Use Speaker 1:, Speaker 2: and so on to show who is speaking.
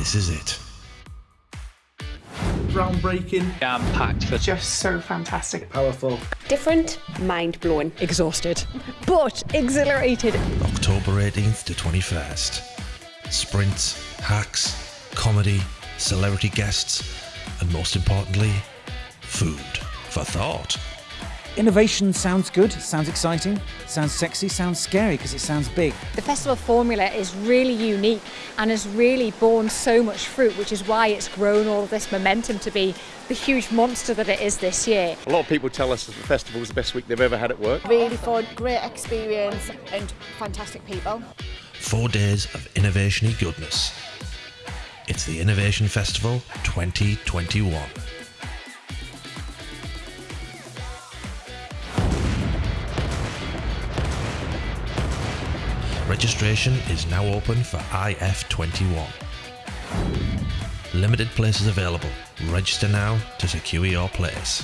Speaker 1: this is it.
Speaker 2: Groundbreaking.
Speaker 3: Jam packed for
Speaker 4: Just so fantastic.
Speaker 2: Powerful.
Speaker 5: Different, mind blowing.
Speaker 6: Exhausted, but exhilarated.
Speaker 1: October 18th to 21st. Sprints, hacks, comedy, celebrity guests, and most importantly, food for thought.
Speaker 7: Innovation sounds good, sounds exciting, sounds sexy, sounds scary because it sounds big.
Speaker 6: The festival formula is really unique and has really borne so much fruit, which is why it's grown all of this momentum to be the huge monster that it is this year.
Speaker 8: A lot of people tell us that the festival was the best week they've ever had at work.
Speaker 9: Really fun, great experience, and fantastic people.
Speaker 1: Four days of innovation goodness. It's the Innovation Festival 2021. Registration is now open for IF21. Limited places available. Register now to secure your place.